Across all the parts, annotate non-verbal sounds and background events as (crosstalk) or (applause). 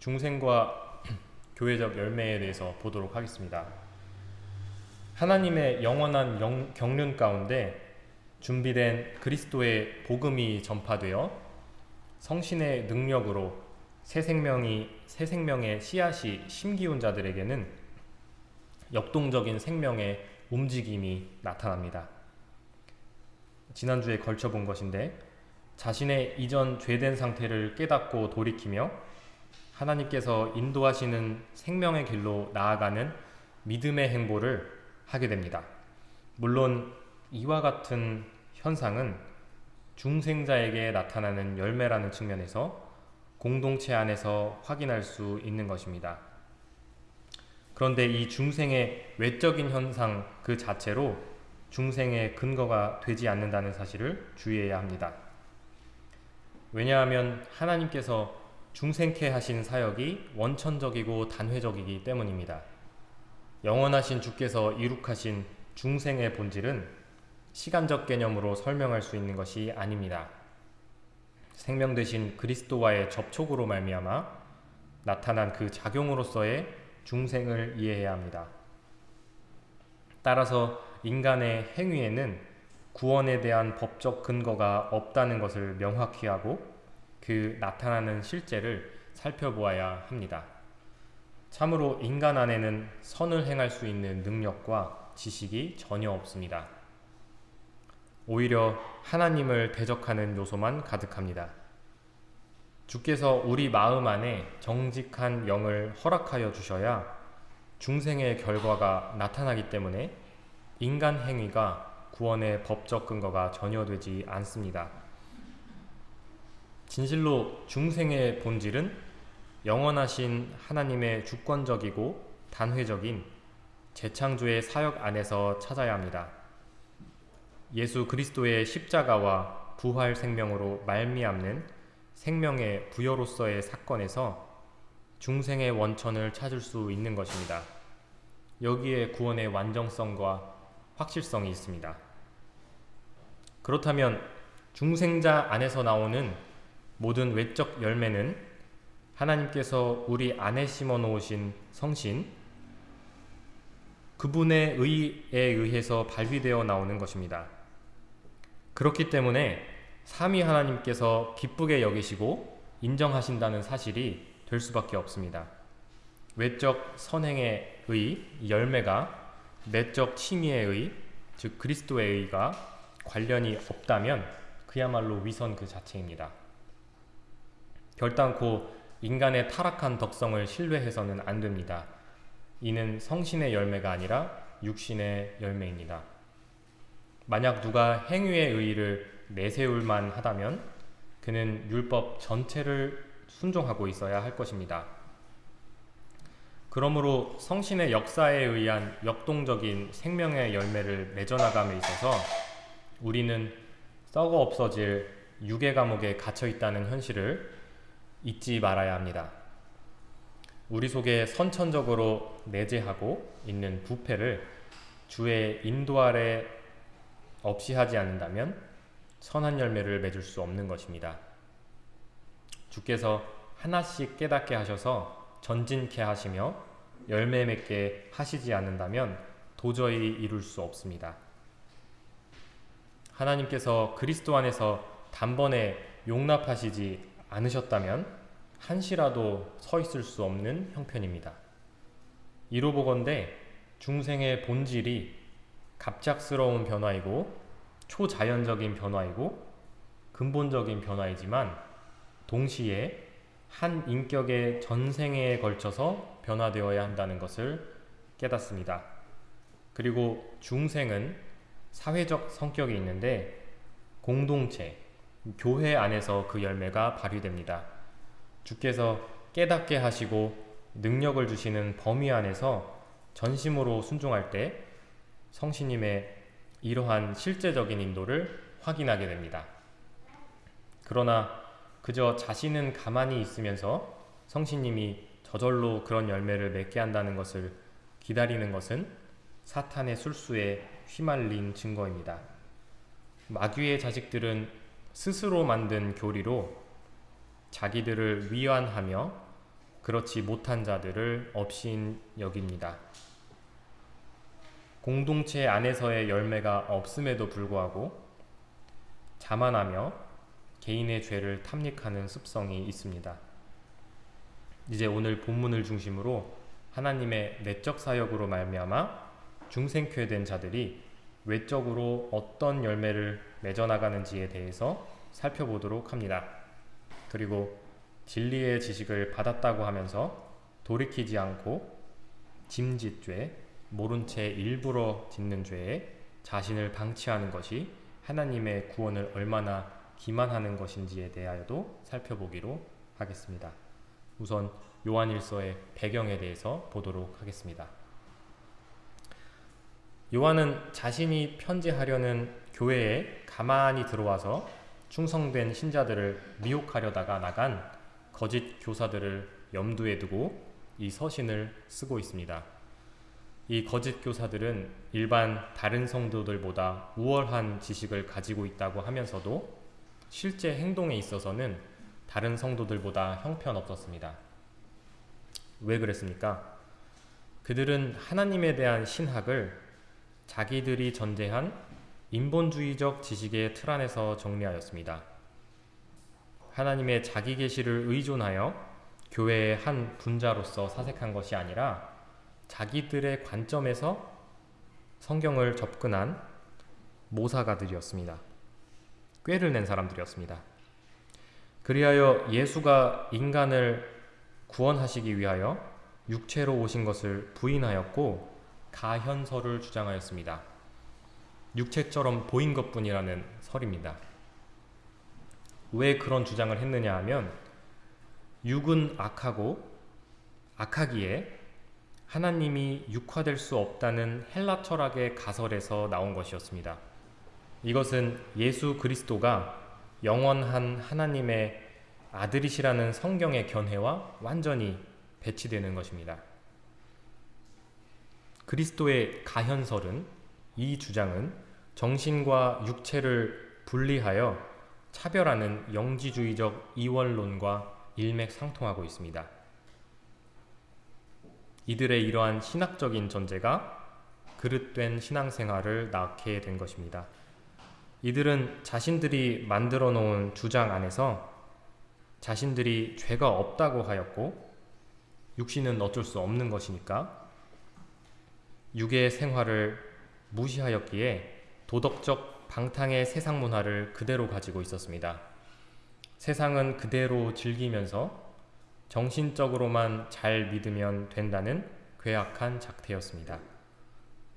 중생과 (clears throat) 교회적 열매에 대해서 보도록 하겠습니다. 하나님의 영원한 영, 경륜 가운데 준비된 그리스도의 복음이 전파되어 성신의 능력으로 새 생명이 새 생명의 씨앗이 심기운 자들에게는 역동적인 생명의 움직임이 나타납니다. 지난주에 걸쳐 본 것인데 자신의 이전 죄된 상태를 깨닫고 돌이키며 하나님께서 인도하시는 생명의 길로 나아가는 믿음의 행보를 하게 됩니다. 물론 이와 같은 현상은 중생자에게 나타나는 열매라는 측면에서 공동체 안에서 확인할 수 있는 것입니다. 그런데 이 중생의 외적인 현상 그 자체로 중생의 근거가 되지 않는다는 사실을 주의해야 합니다. 왜냐하면 하나님께서 중생케 하신 사역이 원천적이고 단회적이기 때문입니다. 영원하신 주께서 이룩하신 중생의 본질은 시간적 개념으로 설명할 수 있는 것이 아닙니다. 생명 대신 그리스도와의 접촉으로 말미암아 나타난 그 작용으로서의 중생을 이해해야 합니다. 따라서 인간의 행위에는 구원에 대한 법적 근거가 없다는 것을 명확히 하고 그 나타나는 실제를 살펴보아야 합니다. 참으로 인간 안에는 선을 행할 수 있는 능력과 지식이 전혀 없습니다. 오히려 하나님을 대적하는 요소만 가득합니다. 주께서 우리 마음 안에 정직한 영을 허락하여 주셔야 중생의 결과가 나타나기 때문에 인간 행위가 구원의 법적 근거가 전혀 되지 않습니다. 진실로 중생의 본질은 영원하신 하나님의 주권적이고 단회적인 재창조의 사역 안에서 찾아야 합니다. 예수 그리스도의 십자가와 부활 생명으로 말미암는 생명의 부여로서의 사건에서 중생의 원천을 찾을 수 있는 것입니다. 여기에 구원의 완전성과 확실성이 있습니다. 그렇다면 중생자 안에서 나오는 모든 외적 열매는 하나님께서 우리 안에 심어 놓으신 성신, 그분의 의에 의해서 발휘되어 나오는 것입니다. 그렇기 때문에 삼위 하나님께서 기쁘게 여기시고 인정하신다는 사실이 될 수밖에 없습니다. 외적 선행의 의, 열매가 내적 칭의의 의, 즉 그리스도의 의가 관련이 없다면 그야말로 위선 그 자체입니다. 결단코 인간의 타락한 덕성을 신뢰해서는 안 됩니다. 이는 성신의 열매가 아니라 육신의 열매입니다. 만약 누가 행위의 의의를 내세울만 하다면 그는 율법 전체를 순종하고 있어야 할 것입니다. 그러므로 성신의 역사에 의한 역동적인 생명의 열매를 맺어나감에 있어서 우리는 썩어 없어질 유괴 감옥에 갇혀 있다는 현실을 잊지 말아야 합니다. 우리 속에 선천적으로 내재하고 있는 부패를 주의 인도 아래 없이 하지 않는다면 선한 열매를 맺을 수 없는 것입니다. 주께서 하나씩 깨닫게 하셔서 전진케 하시며 열매 맺게 하시지 않는다면 도저히 이룰 수 없습니다. 하나님께서 그리스도 안에서 단번에 용납하시지 않으셨다면 한시라도 서 있을 수 없는 형편입니다. 이로 보건대 중생의 본질이 갑작스러운 변화이고 초자연적인 변화이고 근본적인 변화이지만 동시에 한 인격의 전생에 걸쳐서 변화되어야 한다는 것을 깨닫습니다. 그리고 중생은 사회적 성격이 있는데 공동체, 교회 안에서 그 열매가 발휘됩니다. 주께서 깨닫게 하시고 능력을 주시는 범위 안에서 전심으로 순종할 때 성신님의 이러한 실제적인 인도를 확인하게 됩니다. 그러나 그저 자신은 가만히 있으면서 성신님이 저절로 그런 열매를 맺게 한다는 것을 기다리는 것은 사탄의 술수에 휘말린 증거입니다. 마귀의 자식들은 스스로 만든 교리로 자기들을 위안하며 그렇지 못한 자들을 업신 여깁니다. 공동체 안에서의 열매가 없음에도 불구하고 자만하며 개인의 죄를 탐닉하는 습성이 있습니다. 이제 오늘 본문을 중심으로 하나님의 내적 사역으로 말미암아 중생케 된 자들이 외적으로 어떤 열매를 맺어 나가는지에 대해서 살펴보도록 합니다. 그리고 진리의 지식을 받았다고 하면서 돌이키지 않고 짐짓죄, 모른 채 일부러 짓는 죄에 자신을 방치하는 것이 하나님의 구원을 얼마나 기만하는 것인지에 대하여도 살펴보기로 하겠습니다. 우선 요한일서의 배경에 대해서 보도록 하겠습니다. 요한은 자신이 편지하려는 교회에 가만히 들어와서 충성된 신자들을 미혹하려다가 나간 거짓 교사들을 염두에 두고 이 서신을 쓰고 있습니다. 이 거짓 교사들은 일반 다른 성도들보다 우월한 지식을 가지고 있다고 하면서도 실제 행동에 있어서는 다른 성도들보다 형편없었습니다. 왜 그랬습니까? 그들은 하나님에 대한 신학을 자기들이 전제한 인본주의적 지식의 틀 안에서 정리하였습니다. 하나님의 자기 계시를 의존하여 교회의 한 분자로서 사색한 것이 아니라 자기들의 관점에서 성경을 접근한 모사가들이었습니다. 꾀를 낸 사람들이었습니다. 그리하여 예수가 인간을 구원하시기 위하여 육체로 오신 것을 부인하였고 가현설을 주장하였습니다. 육체처럼 보인 것뿐이라는 설입니다. 왜 그런 주장을 했느냐 하면 육은 악하고 악하기에 하나님이 육화될 수 없다는 헬라 철학의 가설에서 나온 것이었습니다. 이것은 예수 그리스도가 영원한 하나님의 아들이시라는 성경의 견해와 완전히 배치되는 것입니다. 그리스도의 가현설은 이 주장은 정신과 육체를 분리하여 차별하는 영지주의적 이원론과 일맥상통하고 있습니다. 이들의 이러한 신학적인 전제가 그릇된 신앙생활을 낳게 된 것입니다. 이들은 자신들이 만들어 놓은 주장 안에서 자신들이 죄가 없다고 하였고 육신은 어쩔 수 없는 것이니까 육의 생활을 무시하였기에 도덕적 방탕의 세상 문화를 그대로 가지고 있었습니다. 세상은 그대로 즐기면서 정신적으로만 잘 믿으면 된다는 괴악한 작태였습니다.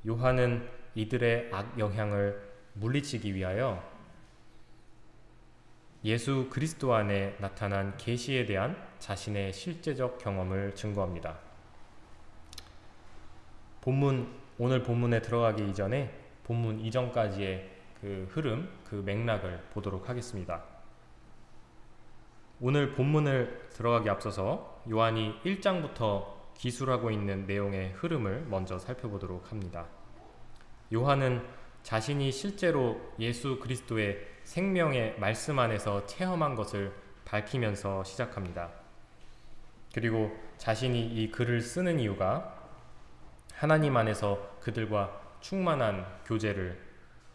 요한은 이들의 악 영향을 물리치기 위하여 예수 그리스도 안에 나타난 계시에 대한 자신의 실제적 경험을 증거합니다. 본문 오늘 본문에 들어가기 이전에 본문 이전까지의 그 흐름, 그 맥락을 보도록 하겠습니다. 오늘 본문을 들어가기 앞서서 요한이 1장부터 기술하고 있는 내용의 흐름을 먼저 살펴보도록 합니다. 요한은 자신이 실제로 예수 그리스도의 생명의 말씀 안에서 체험한 것을 밝히면서 시작합니다. 그리고 자신이 이 글을 쓰는 이유가 하나님 안에서 그들과 충만한 교제를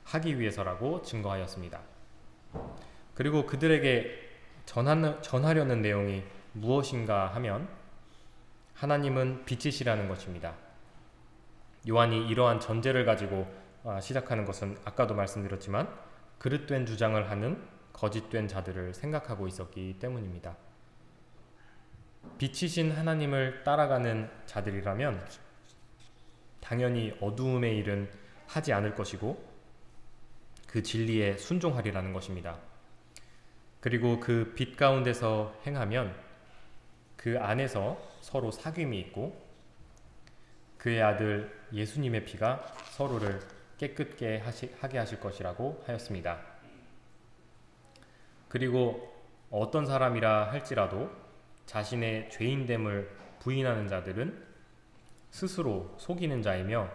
하기 위해서라고 증거하였습니다. 그리고 그들에게 전하, 전하려는 내용이 무엇인가 하면 하나님은 빛이시라는 것입니다. 요한이 이러한 전제를 가지고 아, 시작하는 것은 아까도 말씀드렸지만 그릇된 주장을 하는 거짓된 자들을 생각하고 있었기 때문입니다. 빛이신 하나님을 따라가는 자들이라면 당연히 어두움의 일은 하지 않을 것이고 그 진리에 순종하리라는 것입니다. 그리고 그 빛 가운데서 행하면 그 안에서 서로 사귐이 있고 그의 아들 예수님의 피가 서로를 깨끗게 하시, 하게 하실 것이라고 하였습니다. 그리고 어떤 사람이라 할지라도 자신의 죄인됨을 부인하는 자들은 스스로 속이는 자이며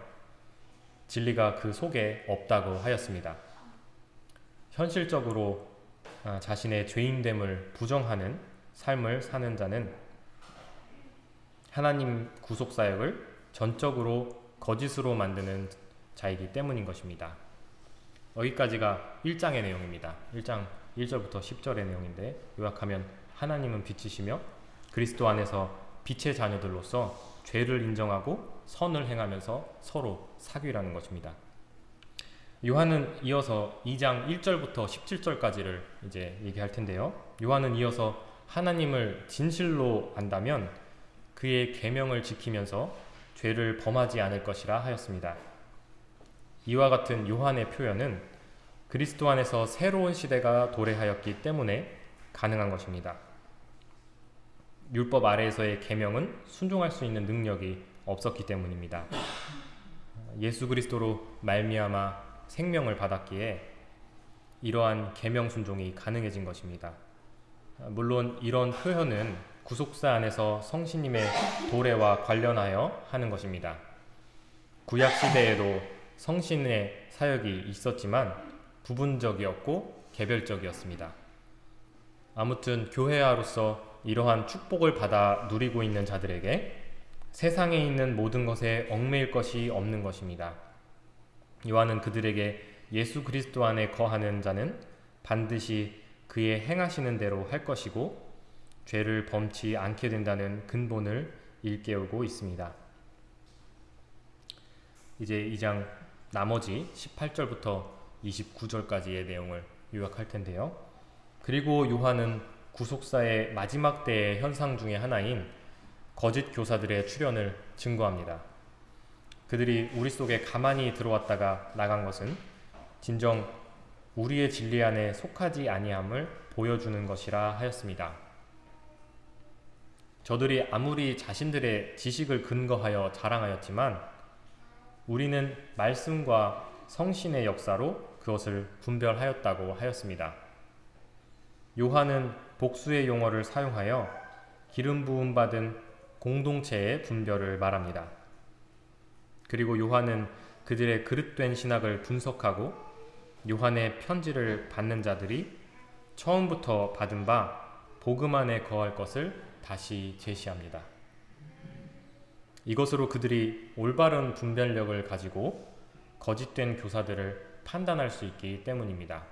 진리가 그 속에 없다고 하였습니다. 현실적으로 아, 자신의 죄인됨을 부정하는 삶을 사는 자는 하나님 구속 사역을 전적으로 거짓으로 만드는 자이기 때문인 것입니다. 여기까지가 1장의 내용입니다. 1장 1절부터 10절의 내용인데 요약하면 하나님은 빛이시며 그리스도 안에서 빛의 자녀들로서 죄를 인정하고 선을 행하면서 서로 사귀라는 것입니다. 요한은 이어서 2장 1절부터 17절까지를 이제 얘기할 텐데요. 요한은 이어서 하나님을 진실로 안다면 그의 계명을 지키면서 죄를 범하지 않을 것이라 하였습니다. 이와 같은 요한의 표현은 그리스도 안에서 새로운 시대가 도래하였기 때문에 가능한 것입니다. 율법 아래에서의 계명은 순종할 수 있는 능력이 없었기 때문입니다. 예수 그리스도로 말미암아 생명을 받았기에 이러한 계명 순종이 가능해진 것입니다. 물론 이런 표현은 구속사 안에서 성신님의 도래와 관련하여 하는 것입니다. 구약 시대에도 성신의 사역이 있었지만 부분적이었고 개별적이었습니다. 아무튼 교회아로서 이러한 축복을 받아 누리고 있는 자들에게 세상에 있는 모든 것에 얽매일 것이 없는 것입니다. 요한은 그들에게 예수 그리스도 안에 거하는 자는 반드시 그의 행하시는 대로 할 것이고 죄를 범치 않게 된다는 근본을 일깨우고 있습니다. 이제 이장 나머지 18절부터 29절까지의 내용을 요약할 텐데요. 그리고 요한은 구속사의 마지막 때의 현상 중의 하나인 거짓 교사들의 출현을 증거합니다. 그들이 우리 속에 가만히 들어왔다가 나간 것은 진정 우리의 진리 안에 속하지 아니함을 보여주는 것이라 하였습니다. 저들이 아무리 자신들의 지식을 근거하여 자랑하였지만 우리는 말씀과 성신의 역사로 그것을 분별하였다고 하였습니다. 요한은 복수의 용어를 사용하여 기름 부음 받은 공동체의 분별을 말합니다. 그리고 요한은 그들의 그릇된 신학을 분석하고 요한의 편지를 받는 자들이 처음부터 받은 바 복음 안에 거할 것을 다시 제시합니다. 이것으로 그들이 올바른 분별력을 가지고 거짓된 교사들을 판단할 수 있기 때문입니다.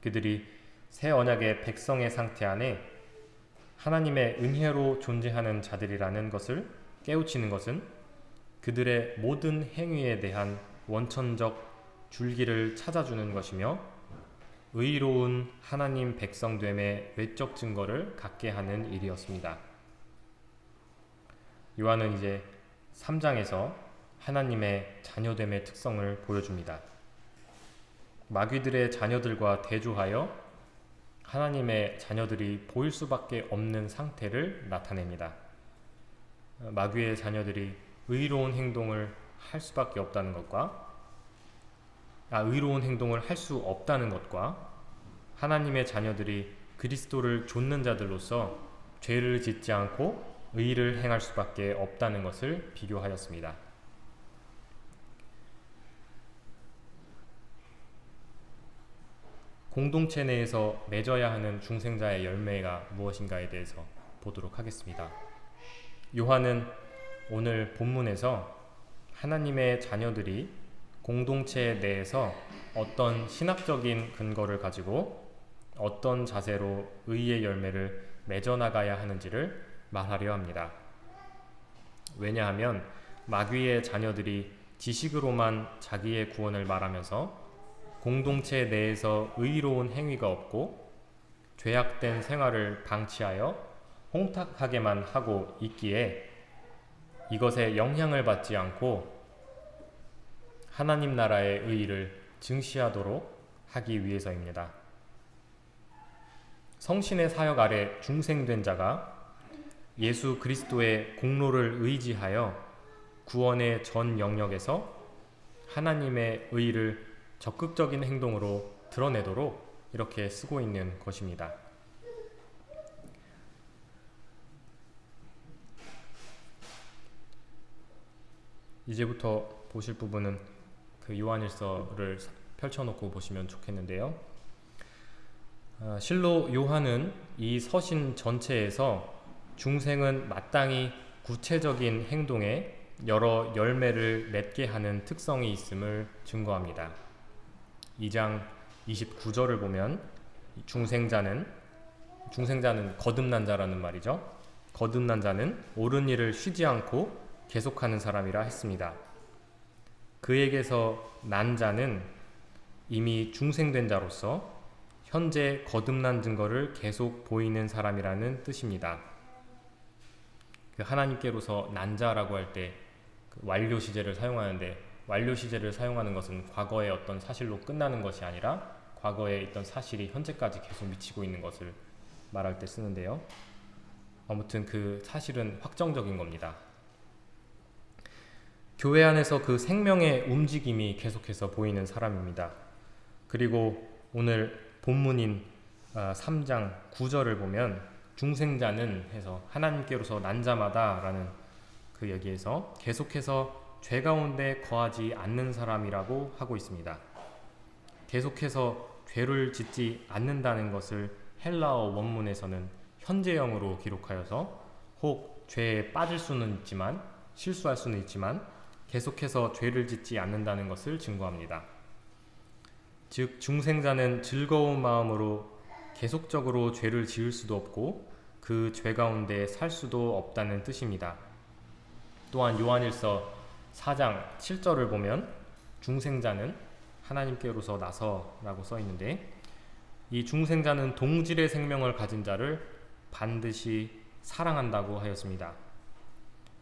그들이 새 언약의 백성의 상태 안에 하나님의 은혜로 존재하는 자들이라는 것을 깨우치는 것은 그들의 모든 행위에 대한 원천적 줄기를 찾아주는 것이며 의로운 하나님 백성됨의 외적 증거를 갖게 하는 일이었습니다. 요한은 이제 3장에서 하나님의 자녀됨의 특성을 보여줍니다. 마귀들의 자녀들과 대조하여 하나님의 자녀들이 보일 수밖에 없는 상태를 나타냅니다. 마귀의 자녀들이 의로운 행동을 할 수밖에 없다는 것과 아, 의로운 행동을 할 수 없다는 것과 하나님의 자녀들이 그리스도를 좇는 자들로서 죄를 짓지 않고 의를 행할 수밖에 없다는 것을 비교하였습니다. 공동체 내에서 맺어야 하는 중생자의 열매가 무엇인가에 대해서 보도록 하겠습니다. 요한은 오늘 본문에서 하나님의 자녀들이 공동체 내에서 어떤 신학적인 근거를 가지고 어떤 자세로 의의 열매를 맺어나가야 하는지를 말하려 합니다. 왜냐하면 마귀의 자녀들이 지식으로만 자기의 구원을 말하면서 공동체 내에서 의로운 행위가 없고 죄악된 생활을 방치하여 홍탁하게만 하고 있기에 이것에 영향을 받지 않고 하나님 나라의 의의를 증시하도록 하기 위해서입니다. 성신의 사역 아래 중생된 자가 예수 그리스도의 공로를 의지하여 구원의 전 영역에서 하나님의 의의를 적극적인 행동으로 드러내도록 이렇게 쓰고 있는 것입니다. 이제부터 보실 부분은 그 요한일서를 펼쳐놓고 보시면 좋겠는데요. 아, 실로 요한은 이 서신 전체에서 중생은 마땅히 구체적인 행동에 여러 열매를 맺게 하는 특성이 있음을 증거합니다. 2장 29절을 보면 중생자는 중생자는 거듭난 자라는 말이죠. 거듭난 자는 옳은 일을 쉬지 않고 계속하는 사람이라 했습니다. 그에게서 난 자는 이미 중생된 자로서 현재 거듭난 증거를 계속 보이는 사람이라는 뜻입니다. 그 하나님께로서 난 자라고 할때 그 완료 시제를 사용하는데 완료 시제를 사용하는 것은 과거의 어떤 사실로 끝나는 것이 아니라 과거에 있던 사실이 현재까지 계속 미치고 있는 것을 말할 때 쓰는데요. 아무튼 그 사실은 확정적인 겁니다. 교회 안에서 그 생명의 움직임이 계속해서 보이는 사람입니다. 그리고 오늘 본문인 3장 아, 9절을 보면 중생자는 해서 하나님께로서 난 자마다 라는 그 여기에서 계속해서 죄 가운데 거하지 않는 사람이라고 하고 있습니다. 계속해서 죄를 짓지 않는다는 것을 헬라어 원문에서는 현재형으로 기록하여서 혹 죄에 빠질 수는 있지만 실수할 수는 있지만 계속해서 죄를 짓지 않는다는 것을 증거합니다. 즉 중생자는 즐거운 마음으로 계속적으로 죄를 지을 수도 없고 그 죄 가운데 살 수도 없다는 뜻입니다. 또한 요한일서 4장 7절을 보면 중생자는 하나님께로서 나서 라고 써 있는데 이 중생자는 동질의 생명을 가진 자를 반드시 사랑한다고 하였습니다.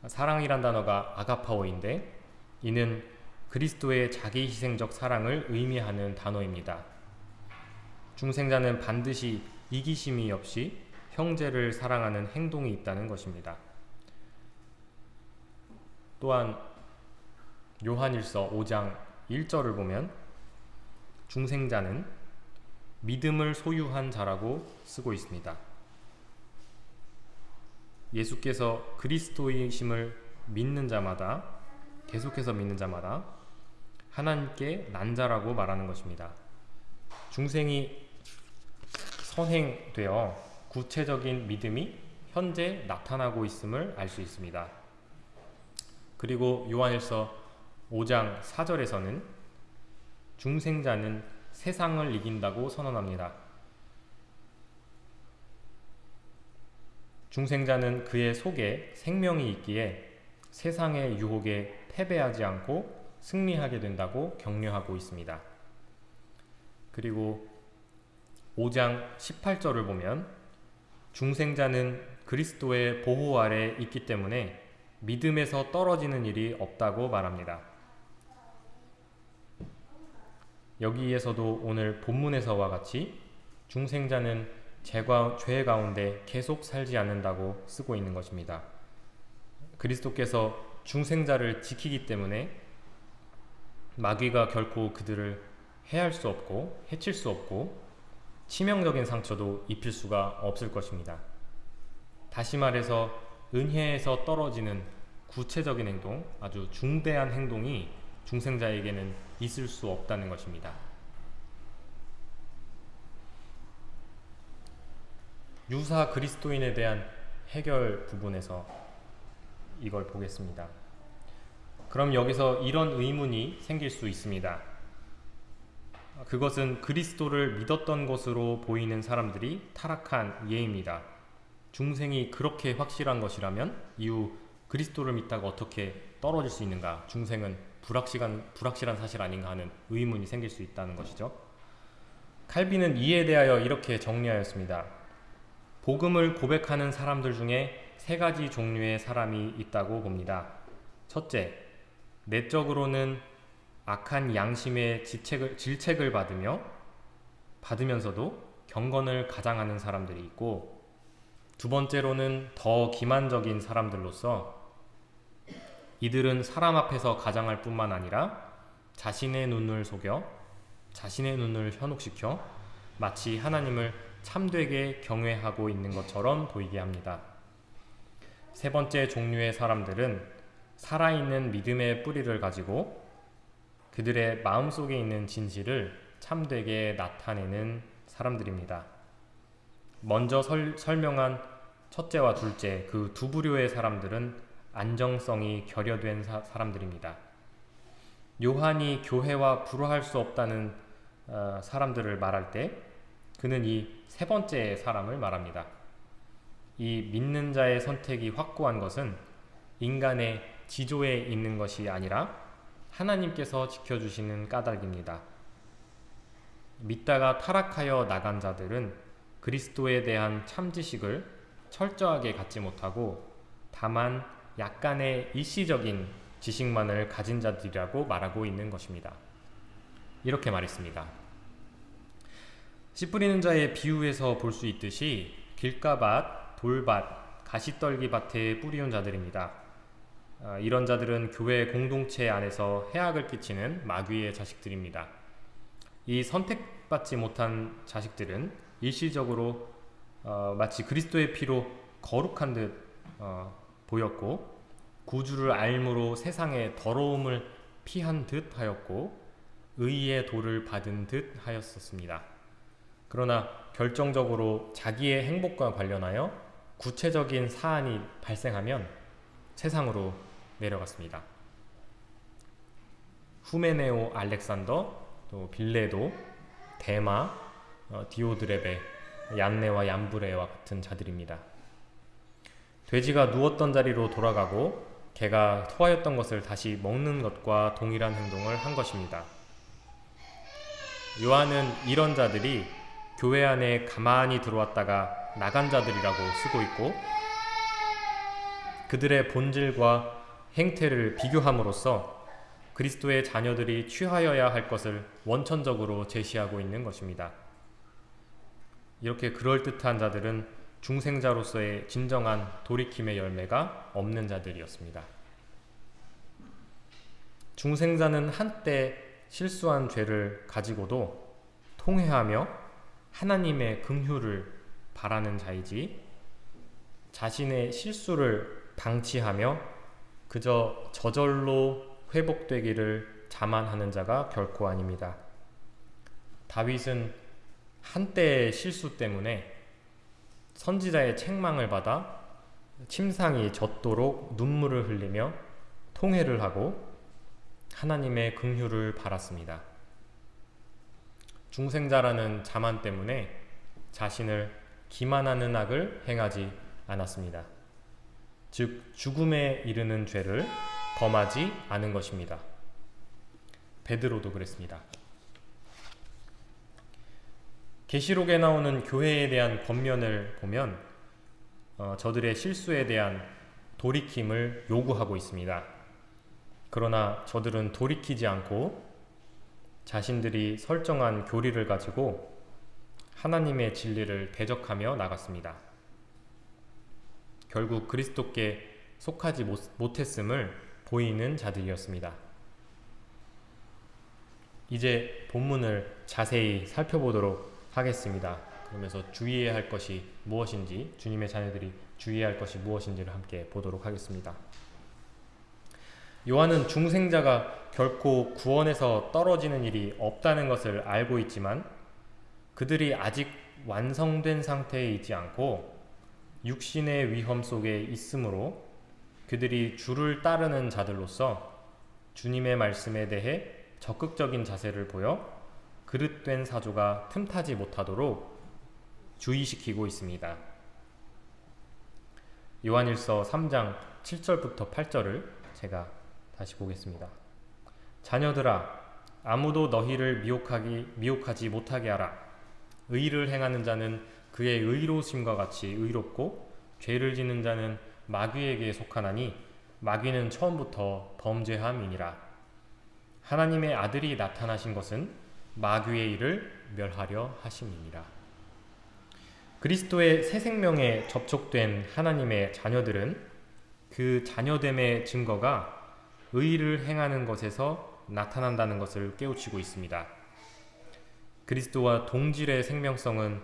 사랑이란 단어가 아가파오인데 이는 그리스도의 자기 희생적 사랑을 의미하는 단어입니다. 중생자는 반드시 이기심이 없이 형제를 사랑하는 행동이 있다는 것입니다. 또한 요한일서 5장 1절을 보면 중생자는 믿음을 소유한 자라고 쓰고 있습니다. 예수께서 그리스도이심을 믿는 자마다 계속해서 믿는 자마다 하나님께 난 자라고 말하는 것입니다. 중생이 선행되어 구체적인 믿음이 현재 나타나고 있음을 알 수 있습니다. 그리고 요한일서 5장 4절에서는 중생자는 세상을 이긴다고 선언합니다. 중생자는 그의 속에 생명이 있기에 세상의 유혹에 패배하지 않고 승리하게 된다고 격려하고 있습니다. 그리고 5장 18절을 보면 중생자는 그리스도의 보호 아래 있기 때문에 믿음에서 떨어지는 일이 없다고 말합니다. 여기에서도 오늘 본문에서와 같이 중생자는 죄가, 죄 가운데 계속 살지 않는다고 쓰고 있는 것입니다. 그리스도께서 중생자를 지키기 때문에 마귀가 결코 그들을 해할 수 없고 해칠 수 없고 치명적인 상처도 입힐 수가 없을 것입니다. 다시 말해서 은혜에서 떨어지는 구체적인 행동, 아주 중대한 행동이 중생자에게는 있을 수 없다는 것입니다. 유사 그리스도인에 대한 해결 부분에서 이걸 보겠습니다. 그럼 여기서 이런 의문이 생길 수 있습니다. 그것은 그리스도를 믿었던 것으로 보이는 사람들이 타락한 예입니다. 중생이 그렇게 확실한 것이라면 이후 그리스도를 믿다가 어떻게 떨어질 수 있는가? 중생은 불확실한, 불확실한 사실 아닌가 하는 의문이 생길 수 있다는 것이죠. 칼빈은 이에 대하여 이렇게 정리하였습니다. 복음을 고백하는 사람들 중에 세 가지 종류의 사람이 있다고 봅니다. 첫째, 내적으로는 악한 양심의 지책을, 질책을 받으며 받으면서도 경건을 가장하는 사람들이 있고 두 번째로는 더 기만적인 사람들로서 이들은 사람 앞에서 가장할 뿐만 아니라 자신의 눈을 속여 자신의 눈을 현혹시켜 마치 하나님을 참되게 경외하고 있는 것처럼 보이게 합니다. 세 번째 종류의 사람들은 살아있는 믿음의 뿌리를 가지고 그들의 마음속에 있는 진실을 참되게 나타내는 사람들입니다. 먼저 설, 설명한 첫째와 둘째 그 두 부류의 사람들은 안정성이 결여된 사, 사람들입니다. 요한이 교회와 불화할 수 없다는 어, 사람들을 말할 때 그는 이 세 번째 사람을 말합니다. 이 믿는 자의 선택이 확고한 것은 인간의 지조에 있는 것이 아니라 하나님께서 지켜주시는 까닭입니다. 믿다가 타락하여 나간 자들은 그리스도에 대한 참 지식을 철저하게 갖지 못하고 다만 약간의 일시적인 지식만을 가진 자들이라고 말하고 있는 것입니다. 이렇게 말했습니다. 씨 뿌리는 자의 비유에서 볼 수 있듯이 길가밭, 돌밭, 가시떨기밭에 뿌리온 자들입니다. 아, 이런 자들은 교회 공동체 안에서 해악을 끼치는 마귀의 자식들입니다. 이 선택받지 못한 자식들은 일시적으로 어, 마치 그리스도의 피로 거룩한 듯 어, 보였고 구주를 알므로 세상의 더러움을 피한 듯 하였고 의의 도를 받은 듯 하였었습니다. 그러나 결정적으로 자기의 행복과 관련하여 구체적인 사안이 발생하면 세상으로 내려갔습니다. 후메네오 알렉산더, 또 빌레도, 데마, 어, 디오드레베, 얀네와 얀브레와 같은 자들입니다. 돼지가 누웠던 자리로 돌아가고 개가 토하였던 것을 다시 먹는 것과 동일한 행동을 한 것입니다. 요한은 이런 자들이 교회 안에 가만히 들어왔다가 나간 자들이라고 쓰고 있고 그들의 본질과 행태를 비교함으로써 그리스도의 자녀들이 취하여야 할 것을 원천적으로 제시하고 있는 것입니다. 이렇게 그럴듯한 자들은 중생자로서의 진정한 돌이킴의 열매가 없는 자들이었습니다. 중생자는 한때 실수한 죄를 가지고도 통회하며 하나님의 긍휼을 바라는 자이지 자신의 실수를 방치하며 그저 저절로 회복되기를 자만하는 자가 결코 아닙니다. 다윗은 한때의 실수 때문에 선지자의 책망을 받아 침상이 젖도록 눈물을 흘리며 통회를 하고 하나님의 긍휼을 바랐습니다. 중생자라는 자만 때문에 자신을 기만하는 악을 행하지 않았습니다. 즉 죽음에 이르는 죄를 범하지 않은 것입니다. 베드로도 그랬습니다. 계시록에 나오는 교회에 대한 권면을 보면 어, 저들의 실수에 대한 돌이킴을 요구하고 있습니다. 그러나 저들은 돌이키지 않고 자신들이 설정한 교리를 가지고 하나님의 진리를 대적하며 나갔습니다. 결국 그리스도께 속하지 못했음을 보이는 자들이었습니다. 이제 본문을 자세히 살펴보도록 하겠습니다. 그러면서 주의해야 할 것이 무엇인지 주님의 자녀들이 주의해야 할 것이 무엇인지를 함께 보도록 하겠습니다. 요한은 중생자가 결코 구원에서 떨어지는 일이 없다는 것을 알고 있지만 그들이 아직 완성된 상태에 있지 않고 육신의 위험 속에 있으므로 그들이 주를 따르는 자들로서 주님의 말씀에 대해 적극적인 자세를 보여 그릇된 사조가 틈타지 못하도록 주의시키고 있습니다. 요한일서 3장 7절부터 8절을 제가 다시 보겠습니다. 자녀들아 아무도 너희를 미혹하기 미혹하지 못하게 하라. 의를 행하는 자는 그의 의로심과 같이 의롭고 죄를 짓는 자는 마귀에게 속하나니 마귀는 처음부터 범죄함이니라. 하나님의 아들이 나타나신 것은 마귀의 일을 멸하려 하심이니라. 그리스도의 새 생명에 접촉된 하나님의 자녀들은 그 자녀됨의 증거가 의를 행하는 것에서 나타난다는 것을 깨우치고 있습니다. 그리스도와 동질의 생명성은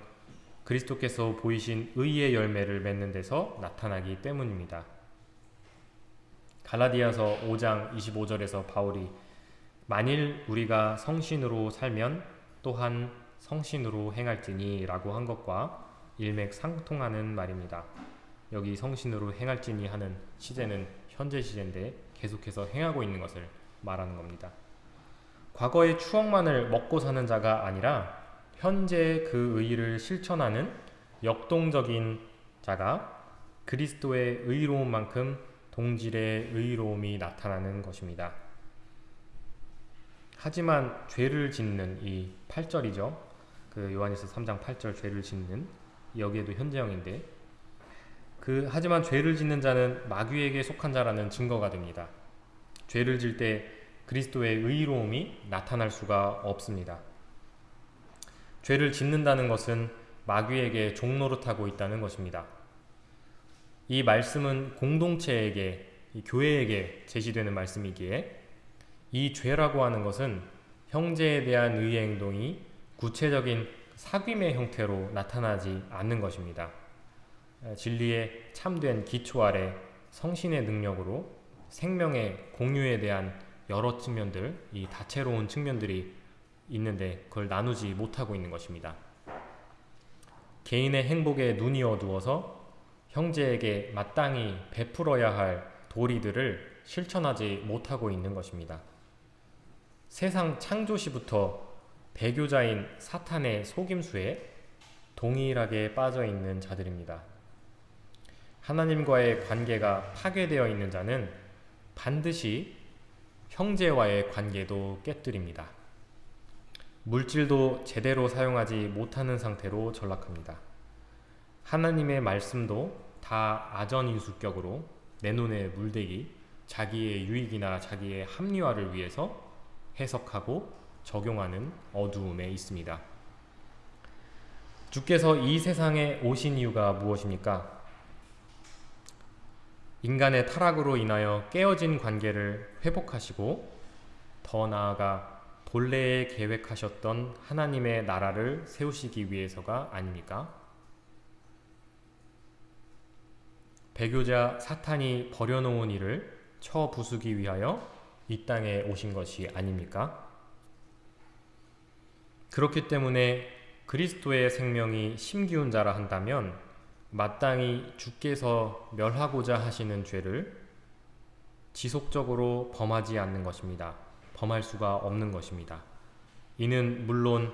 그리스도께서 보이신 의의 열매를 맺는 데서 나타나기 때문입니다. 갈라디아서 5장 25절에서 바울이 만일 우리가 성신으로 살면 또한 성신으로 행할지니 라고 한 것과 일맥상통하는 말입니다. 여기 성신으로 행할지니 하는 시제는 현재 시제인데 계속해서 행하고 있는 것을 말하는 겁니다. 과거의 추억만을 먹고 사는 자가 아니라 현재 그 의의를 실천하는 역동적인 자가 그리스도의 의로움만큼 동질의 의로움이 나타나는 것입니다. 하지만 죄를 짓는 이 8절이죠. 그 요한일서 3장 8절 죄를 짓는 여기에도 현재형인데 그 하지만 죄를 짓는 자는 마귀에게 속한 자라는 증거가 됩니다. 죄를 질 때 그리스도의 의로움이 나타날 수가 없습니다. 죄를 짓는다는 것은 마귀에게 종노릇하고 있다는 것입니다. 이 말씀은 공동체에게 교회에게 제시되는 말씀이기에 이 죄라고 하는 것은 형제에 대한 의의 행동이 구체적인 사귐의 형태로 나타나지 않는 것입니다. 진리의 참된 기초 아래 성신의 능력으로 생명의 공유에 대한 여러 측면들, 이 다채로운 측면들이 있는데 그걸 나누지 못하고 있는 것입니다. 개인의 행복에 눈이 어두워서 형제에게 마땅히 베풀어야 할 도리들을 실천하지 못하고 있는 것입니다. 세상 창조시부터 배교자인 사탄의 속임수에 동일하게 빠져 있는 자들입니다. 하나님과의 관계가 파괴되어 있는 자는 반드시 형제와의 관계도 깨뜨립니다. 물질도 제대로 사용하지 못하는 상태로 전락합니다. 하나님의 말씀도 다 아전인수격으로 내 눈에 물대기, 자기의 유익이나 자기의 합리화를 위해서 해석하고 적용하는 어두움에 있습니다. 주께서 이 세상에 오신 이유가 무엇입니까? 인간의 타락으로 인하여 깨어진 관계를 회복하시고 더 나아가 본래에 계획하셨던 하나님의 나라를 세우시기 위해서가 아닙니까? 배교자 사탄이 버려놓은 일을 쳐부수기 위하여 이 땅에 오신 것이 아닙니까? 그렇기 때문에 그리스도의 생명이 심기운 자라 한다면 마땅히 주께서 멸하고자 하시는 죄를 지속적으로 범하지 않는 것입니다. 범할 수가 없는 것입니다. 이는 물론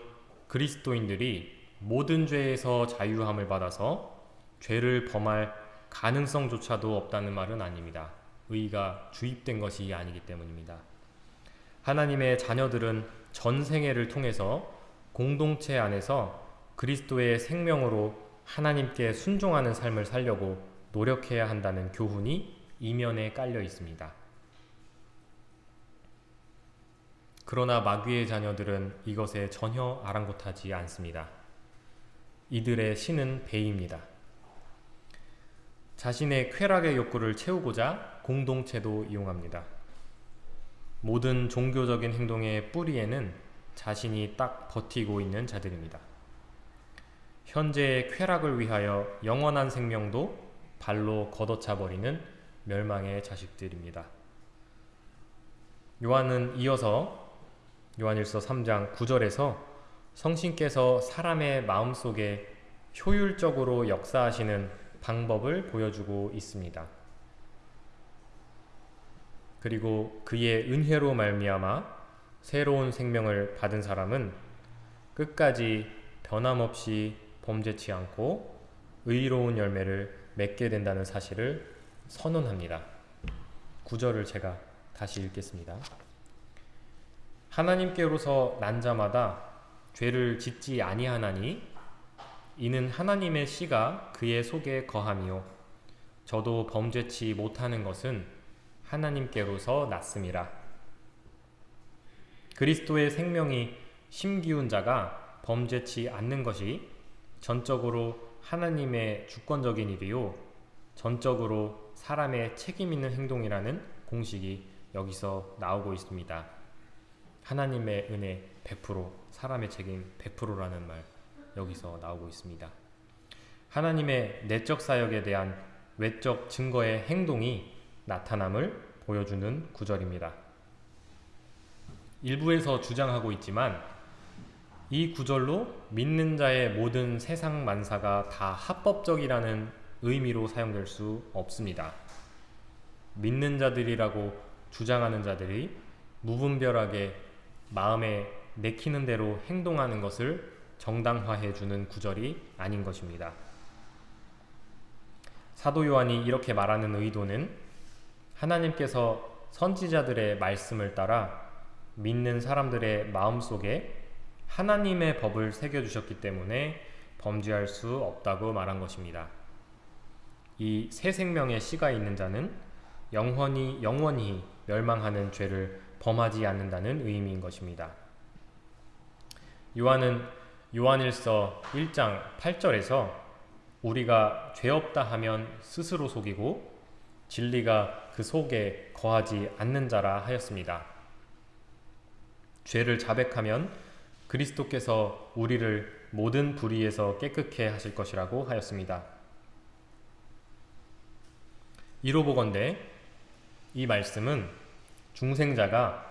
그리스도인들이 모든 죄에서 자유함을 받아서 죄를 범할 가능성조차도 없다는 말은 아닙니다. 의가 주입된 것이 아니기 때문입니다. 하나님의 자녀들은 전생애를 통해서 공동체 안에서 그리스도의 생명으로 하나님께 순종하는 삶을 살려고 노력해야 한다는 교훈이 이면에 깔려 있습니다. 그러나 마귀의 자녀들은 이것에 전혀 아랑곳하지 않습니다. 이들의 신은 배입니다. 자신의 쾌락의 욕구를 채우고자 공동체도 이용합니다. 모든 종교적인 행동의 뿌리에는 자신이 딱 버티고 있는 자들입니다. 현재의 쾌락을 위하여 영원한 생명도 발로 걷어차 버리는 멸망의 자식들입니다. 요한은 이어서 요한일서 3장 9절에서 성신께서 사람의 마음속에 효율적으로 역사하시는 방법을 보여주고 있습니다. 그리고 그의 은혜로 말미암아 새로운 생명을 받은 사람은 끝까지 변함없이 범죄치 않고 의로운 열매를 맺게 된다는 사실을 선언합니다. 구절을 제가 다시 읽겠습니다. 하나님께로서 난 자마다 죄를 짓지 아니하나니 이는 하나님의 씨가 그의 속에 거함이요 저도 범죄치 못하는 것은 하나님께로서 났음이라 그리스도의 생명이 심기운 자가 범죄치 않는 것이 전적으로 하나님의 주권적인 일이요 전적으로 사람의 책임 있는 행동이라는 공식이 여기서 나오고 있습니다. 하나님의 은혜 100%, 사람의 책임 100%라는 말 여기서 나오고 있습니다. 하나님의 내적 사역에 대한 외적 증거의 행동이 나타남을 보여주는 구절입니다. 일부에서 주장하고 있지만 이 구절로 믿는 자의 모든 세상 만사가 다 합법적이라는 의미로 사용될 수 없습니다. 믿는 자들이라고 주장하는 자들이 무분별하게 마음에 내키는 대로 행동하는 것을 정당화해 주는 구절이 아닌 것입니다. 사도 요한이 이렇게 말하는 의도는 하나님께서 선지자들의 말씀을 따라 믿는 사람들의 마음속에 하나님의 법을 새겨주셨기 때문에 범죄할 수 없다고 말한 것입니다. 이 새 생명의 씨가 있는 자는 영원히 영원히 멸망하는 죄를 범하지 않는다는 의미인 것입니다. 요한은 요한일서 1장 8절에서 우리가 죄 없다 하면 스스로 속이고 진리가 그 속에 거하지 않는 자라 하였습니다. 죄를 자백하면 그리스도께서 우리를 모든 불의에서 깨끗게 하실 것이라고 하였습니다. 이로 보건대 이 말씀은 중생자가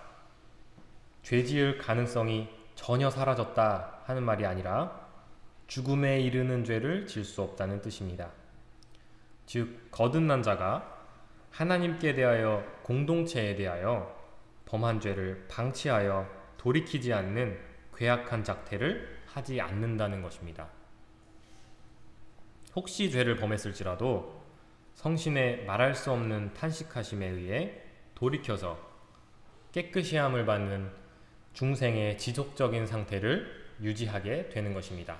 죄 지을 가능성이 전혀 사라졌다 하는 말이 아니라 죽음에 이르는 죄를 질 수 없다는 뜻입니다. 즉 거듭난 자가 하나님께 대하여 공동체에 대하여 범한 죄를 방치하여 돌이키지 않는 괴악한 작태를 하지 않는다는 것입니다. 혹시 죄를 범했을지라도 성신의 말할 수 없는 탄식하심에 의해 돌이켜서 깨끗이 함을 받는 중생의 지속적인 상태를 유지하게 되는 것입니다.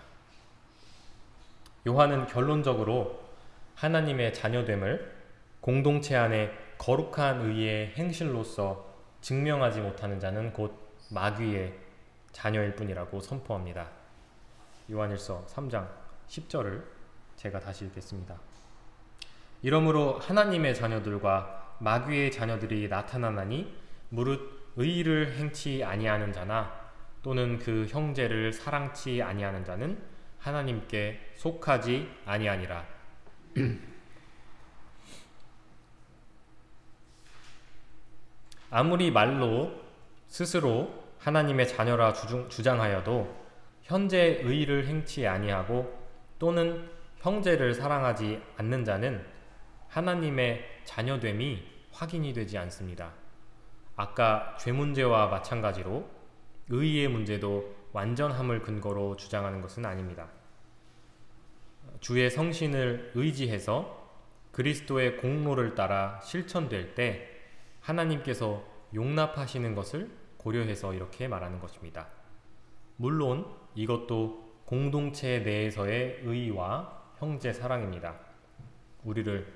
요한은 결론적으로 하나님의 자녀됨을 공동체 안에 거룩한 의의 행실로서 증명하지 못하는 자는 곧 마귀의 자녀일 뿐이라고 선포합니다. 요한일서 3장 10절을 제가 다시 읽겠습니다. 이러므로 하나님의 자녀들과 마귀의 자녀들이 나타나나니 무릇 의를 행치 아니하는 자나 또는 그 형제를 사랑치 아니하는 자는 하나님께 속하지 아니하니라. (clears throat) 아무리 말로 스스로 하나님의 자녀라 주장하여도 현재 의를 행치 아니하고 또는 형제를 사랑하지 않는 자는 하나님의 자녀됨이 확인이 되지 않습니다. 아까 죄 문제와 마찬가지로 의의 문제도 완전함을 근거로 주장하는 것은 아닙니다. 주의 성신을 의지해서 그리스도의 공로를 따라 실천될 때 하나님께서 용납하시는 것을 고려해서 이렇게 말하는 것입니다. 물론 이것도 공동체 내에서의 의와 형제 사랑입니다. 우리를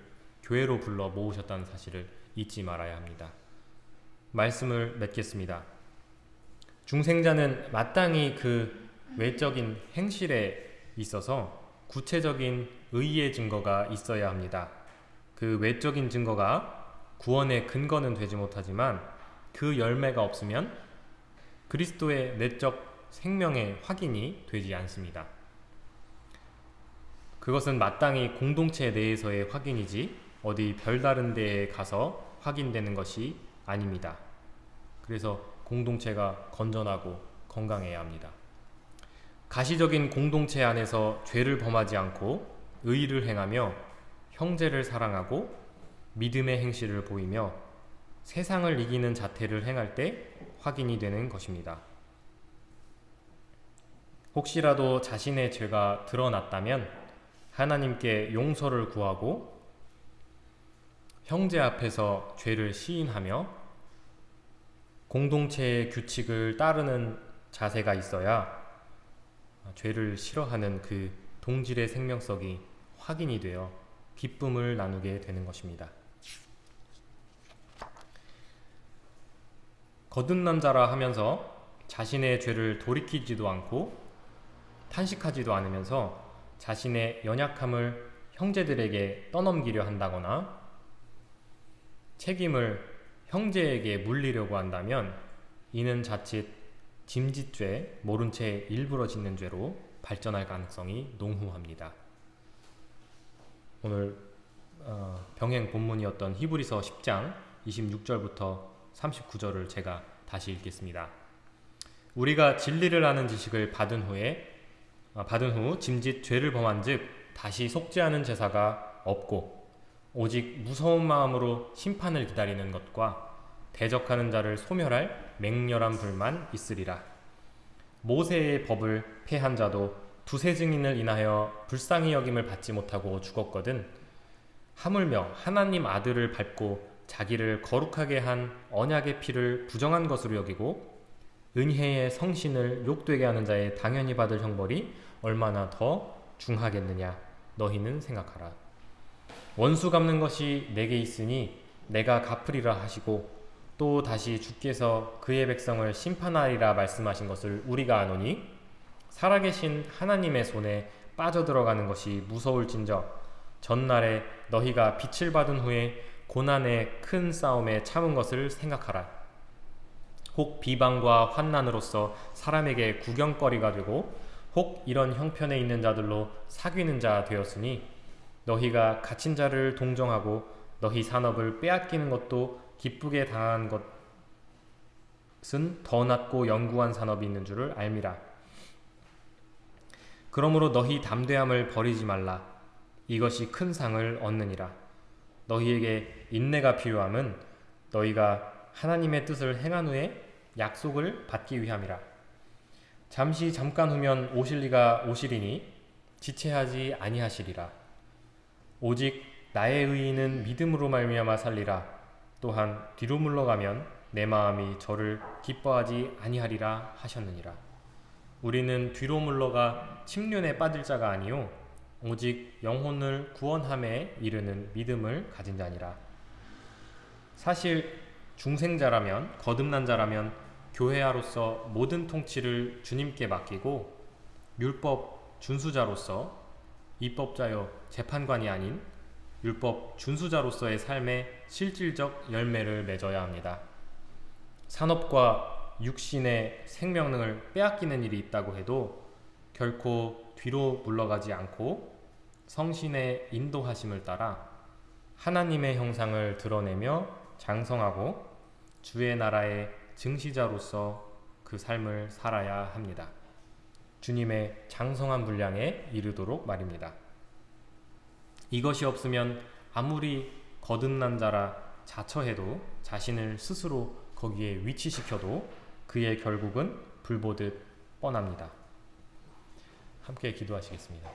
교회로 불러 모으셨다는 사실을 잊지 말아야 합니다. 말씀을 맺겠습니다. 중생자는 마땅히 그 외적인 행실에 있어서 구체적인 의의 증거가 있어야 합니다. 그 외적인 증거가 구원의 근거는 되지 못하지만 그 열매가 없으면 그리스도의 내적 생명의 확인이 되지 않습니다. 그것은 마땅히 공동체 내에서의 확인이지 어디 별다른 데에 가서 확인되는 것이 아닙니다. 그래서 공동체가 건전하고 건강해야 합니다. 가시적인 공동체 안에서 죄를 범하지 않고 의를 행하며 형제를 사랑하고 믿음의 행실을 보이며 세상을 이기는 자태를 행할 때 확인이 되는 것입니다. 혹시라도 자신의 죄가 드러났다면 하나님께 용서를 구하고 형제 앞에서 죄를 시인하며 공동체의 규칙을 따르는 자세가 있어야 죄를 싫어하는 그 동질의 생명성이 확인이 되어 기쁨을 나누게 되는 것입니다. 거듭난 자라 하면서 자신의 죄를 돌이키지도 않고 탄식하지도 않으면서 자신의 연약함을 형제들에게 떠넘기려 한다거나 책임을 형제에게 물리려고 한다면 이는 자칫 짐짓죄, 모른 채 일부러 짓는 죄로 발전할 가능성이 농후합니다. 오늘 어, 병행 본문이었던 히브리서 10장 26절부터 39절을 제가 다시 읽겠습니다. 우리가 진리를 아는 지식을 받은 후에 어, 받은 후 짐짓 죄를 범한즉 다시 속죄하는 제사가 없고 오직 무서운 마음으로 심판을 기다리는 것과 대적하는 자를 소멸할 맹렬한 불만 있으리라. 모세의 법을 폐한 자도 두세 증인을 인하여 불쌍히 여김을 받지 못하고 죽었거든. 하물며 하나님 아들을 밟고 자기를 거룩하게 한 언약의 피를 부정한 것으로 여기고 은혜의 성신을 욕되게 하는 자의 당연히 받을 형벌이 얼마나 더 중하겠느냐 너희는 생각하라. 원수 갚는 것이 내게 있으니 내가 갚으리라 하시고 또 다시 주께서 그의 백성을 심판하리라 말씀하신 것을 우리가 아노니 살아계신 하나님의 손에 빠져들어가는 것이 무서울진저 전날에 너희가 빛을 받은 후에 고난의 큰 싸움에 참은 것을 생각하라. 혹 비방과 환난으로서 사람에게 구경거리가 되고 혹 이런 형편에 있는 자들로 사귀는 자 되었으니 너희가 갇힌 자를 동정하고 너희 산업을 빼앗기는 것도 기쁘게 당한 것은 더 낫고 영구한 산업이 있는 줄을 알미라. 그러므로 너희 담대함을 버리지 말라. 이것이 큰 상을 얻느니라. 너희에게 인내가 필요함은 너희가 하나님의 뜻을 행한 후에 약속을 받기 위함이라. 잠시 잠깐 후면 오실 리가 오시리니 지체하지 아니하시리라. 오직 나의 의인은 믿음으로 말미암아 살리라. 또한 뒤로 물러가면 내 마음이 저를 기뻐하지 아니하리라 하셨느니라. 우리는 뒤로 물러가 침륜에 빠질 자가 아니요 오직 영혼을 구원함에 이르는 믿음을 가진 자니라. 사실 중생자라면 거듭난 자라면 교회아로서 모든 통치를 주님께 맡기고 율법 준수자로서 입법자여 재판관이 아닌 율법 준수자로서의 삶의 실질적 열매를 맺어야 합니다. 산업과 육신의 생명을 빼앗기는 일이 있다고 해도 결코 뒤로 물러가지 않고 성신의 인도하심을 따라 하나님의 형상을 드러내며 장성하고 주의 나라의 증시자로서 그 삶을 살아야 합니다. 주님의 장성한 분량에 이르도록 말입니다. 이것이 없으면 아무리 거듭난 자라 자처해도 자신을 스스로 거기에 위치시켜도 그의 결국은 불보듯 뻔합니다. 함께 기도하시겠습니다.